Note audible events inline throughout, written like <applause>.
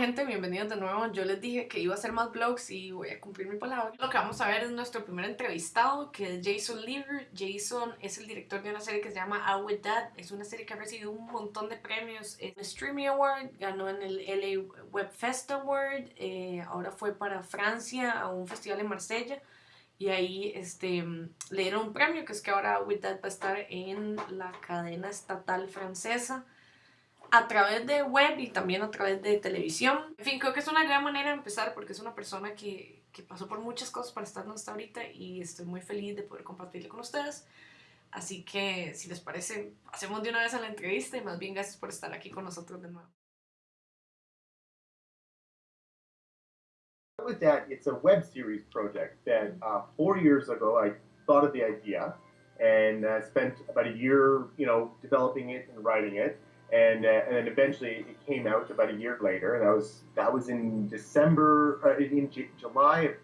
gente, bienvenidos de nuevo. Yo les dije que iba a hacer más vlogs y voy a cumplir mi palabra. Lo que vamos a ver es nuestro primer entrevistado, que es Jason Lever. Jason es el director de una serie que se llama Out With Dad. Es una serie que ha recibido un montón de premios. Es el Streamy Award, ganó en el LA Web Fest Award, eh, ahora fue para Francia a un festival en Marsella. Y ahí este, le dieron un premio, que es que ahora With Dad va a estar en la cadena estatal francesa a través de web y también a través de televisión. En fin, creo que es una gran manera de empezar porque es una persona que, que pasó por muchas cosas para estar donde está ahorita y estoy muy feliz de poder compartirlo con ustedes. Así que, si les parece, hacemos de una vez a la entrevista y más bien gracias por estar aquí con nosotros de nuevo. With that, it's a web series project that uh, four years ago I thought of the idea and uh, spent about a year, you know, developing it and writing it. And uh, and then eventually it came out about a year later. That was that was in December, uh, in J- July of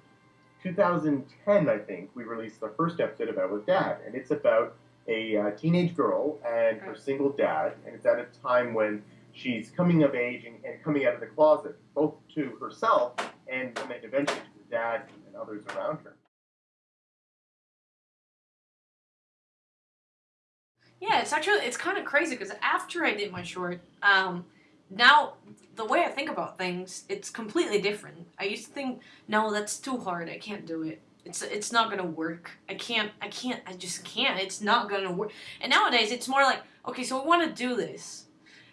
2010, I think. We released the first episode about with Dad, and it's about a uh, teenage girl and her single dad, and it's at a time when she's coming of age and, and coming out of the closet, both to herself and, and then eventually to her dad and others around her. Yeah, it's actually it's kind of crazy because after I did my short, um, now the way I think about things, it's completely different. I used to think, no, that's too hard. I can't do it. It's it's not gonna work. I can't. I can't. I just can't. It's not gonna work. And nowadays, it's more like, okay, so we want to do this.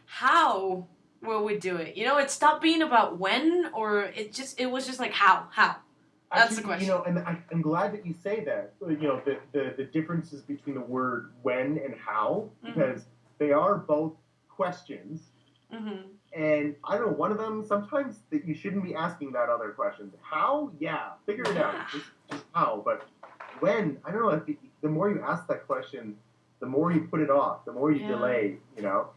How will we do it? You know, it stopped being about when, or it just it was just like how how. That's the question. You know, and I, am glad that you say that. You know, the, the, the differences between the word when and how, mm-hmm. because mm-hmm. they are both questions. Mm-hmm. And I don't know, one of them, sometimes that you shouldn't be asking that other question. How? Yeah, figure it out. Just, just, how. But when? I don't know. If the more you ask that question, the more you put it off, the more you yeah. delay, you know?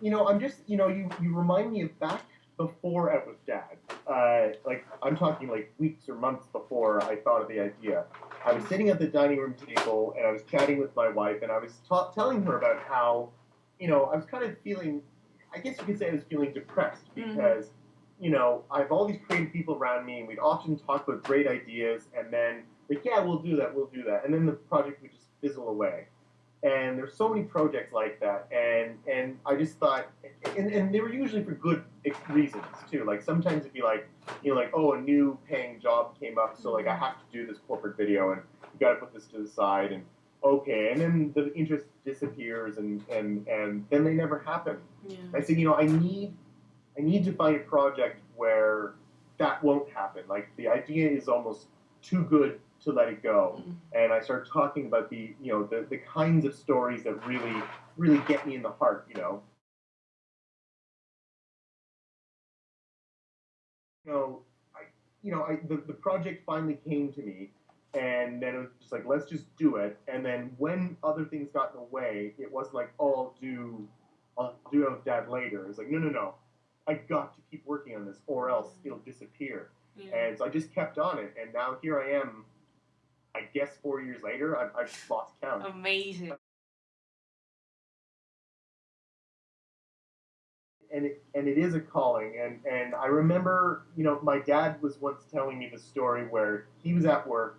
You know, I'm just, you know, you, you remind me of back before I was dad. Uh, like, I'm talking like weeks or months before I thought of the idea. I was sitting at the dining room table and I was chatting with my wife and I was ta- telling her about how, you know, I was kind of feeling, I guess you could say I was feeling depressed mm-hmm. because, mm-hmm. you know, I have all these creative people around me and we'd often talk about great ideas and then, like, yeah, we'll do that, we'll do that. And then the project would just fizzle away and there's so many projects like that and and i just thought and, and they were usually for good reasons too. Like sometimes it'd be like you know like oh a new paying job came up so like i have to do this corporate video and you got to put this to the side and okay and then the interest disappears and and and then they never happen. Yeah. i said you know i need i need to find a project where that won't happen. Like the idea is almost too good to let it go. Mm-hmm. And I started talking about the, you know, the, the kinds of stories that really, really get me in the heart, you know. You know, I, you know, I, the, the project finally came to me, and then it was just like, let's just do it. And then when other things got in the way, it wasn't like, oh, I'll do, I'll do that later. It's like, no, no, no, I got to keep working on this, or else mm-hmm. it'll disappear. Yeah. And so I just kept on it, and now here I am, I guess four years later, I've, I've lost count. Amazing. And it, and it is a calling. And, and I remember, you know, my dad was once telling me the story where he was at work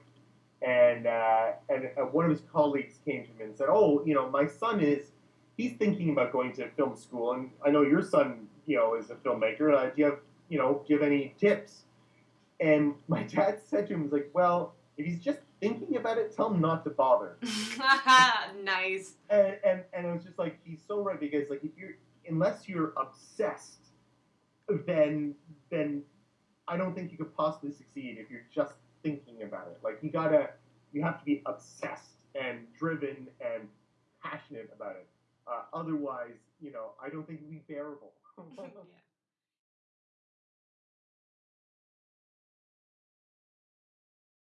and, uh, and uh, one of his colleagues came to him and said, oh, you know, my son is, he's thinking about going to film school. And I know your son, you know, is a filmmaker. Uh, do you have, you know, do you have any tips? And my dad said to him, was like, well, if he's just thinking about it, tell him not to bother. <laughs> nice. And, and and it was just like he's so right because like if you're unless you're obsessed, then then I don't think you could possibly succeed if you're just thinking about it. Like you gotta you have to be obsessed and driven and passionate about it. Uh, otherwise, you know, I don't think it'd be bearable. <laughs> <laughs> yeah.